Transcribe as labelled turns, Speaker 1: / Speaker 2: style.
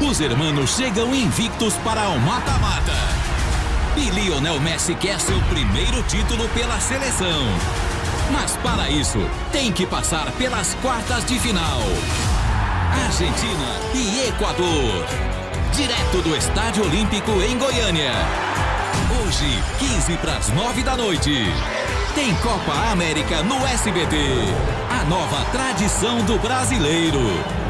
Speaker 1: Os hermanos chegam invictos para o mata-mata. E Lionel Messi quer seu primeiro título pela seleção. Mas para isso, tem que passar pelas quartas de final. Argentina e Equador. Direto do Estádio Olímpico em Goiânia. Hoje, 15 para as 9 da noite. Tem Copa América no SBT. A nova tradição do brasileiro.